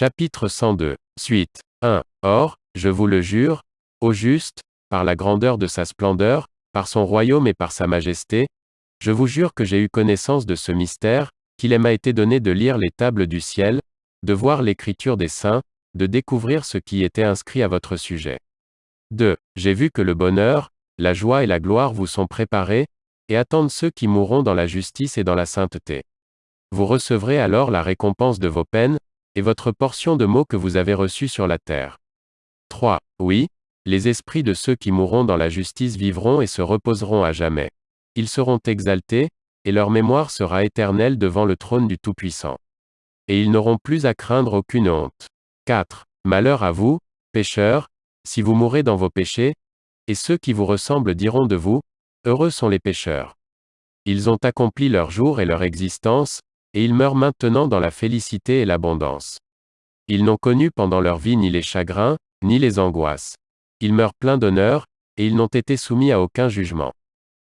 Chapitre 102. Suite. 1. Or, je vous le jure, ô juste, par la grandeur de sa splendeur, par son royaume et par sa majesté, je vous jure que j'ai eu connaissance de ce mystère, qu'il m'a été donné de lire les tables du ciel, de voir l'écriture des saints, de découvrir ce qui était inscrit à votre sujet. 2. J'ai vu que le bonheur, la joie et la gloire vous sont préparés, et attendent ceux qui mourront dans la justice et dans la sainteté. Vous recevrez alors la récompense de vos peines, et votre portion de maux que vous avez reçus sur la terre. 3. Oui, les esprits de ceux qui mourront dans la justice vivront et se reposeront à jamais. Ils seront exaltés, et leur mémoire sera éternelle devant le trône du Tout-Puissant. Et ils n'auront plus à craindre aucune honte. 4. Malheur à vous, pécheurs, si vous mourrez dans vos péchés, et ceux qui vous ressemblent diront de vous, Heureux sont les pécheurs. Ils ont accompli leur jour et leur existence, et ils meurent maintenant dans la félicité et l'abondance. Ils n'ont connu pendant leur vie ni les chagrins, ni les angoisses. Ils meurent pleins d'honneur, et ils n'ont été soumis à aucun jugement.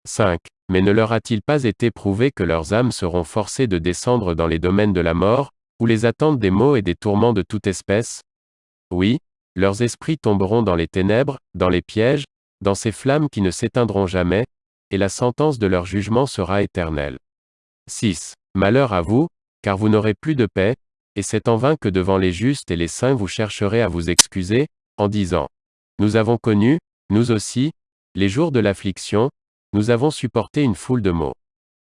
5. Mais ne leur a-t-il pas été prouvé que leurs âmes seront forcées de descendre dans les domaines de la mort, où les attendent des maux et des tourments de toute espèce? Oui, leurs esprits tomberont dans les ténèbres, dans les pièges, dans ces flammes qui ne s'éteindront jamais, et la sentence de leur jugement sera éternelle. 6. Malheur à vous, car vous n'aurez plus de paix, et c'est en vain que devant les justes et les saints vous chercherez à vous excuser, en disant, Nous avons connu, nous aussi, les jours de l'affliction, nous avons supporté une foule de maux.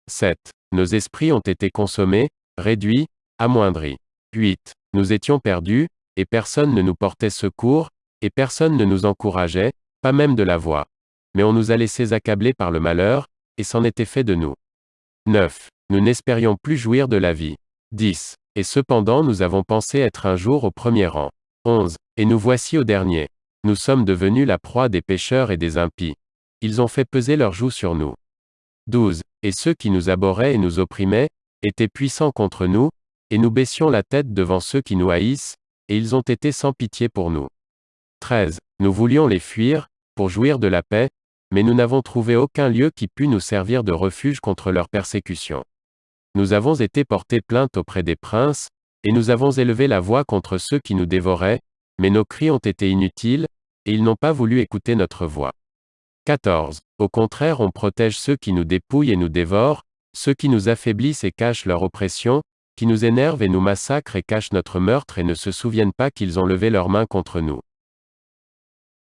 7. Nos esprits ont été consommés, réduits, amoindris. 8. Nous étions perdus, et personne ne nous portait secours, et personne ne nous encourageait, pas même de la voix. Mais on nous a laissés accabler par le malheur, et c'en était fait de nous. 9. Nous n'espérions plus jouir de la vie. 10. Et cependant nous avons pensé être un jour au premier rang. 11. Et nous voici au dernier. Nous sommes devenus la proie des pécheurs et des impies. Ils ont fait peser leur joug sur nous. 12. Et ceux qui nous abhorraient et nous opprimaient, étaient puissants contre nous, et nous baissions la tête devant ceux qui nous haïssent, et ils ont été sans pitié pour nous. 13. Nous voulions les fuir, pour jouir de la paix, mais nous n'avons trouvé aucun lieu qui pût nous servir de refuge contre leur persécution. Nous avons été portés plainte auprès des princes, et nous avons élevé la voix contre ceux qui nous dévoraient, mais nos cris ont été inutiles, et ils n'ont pas voulu écouter notre voix. 14. Au contraire, on protège ceux qui nous dépouillent et nous dévorent, ceux qui nous affaiblissent et cachent leur oppression, qui nous énervent et nous massacrent et cachent notre meurtre et ne se souviennent pas qu'ils ont levé leurs mains contre nous.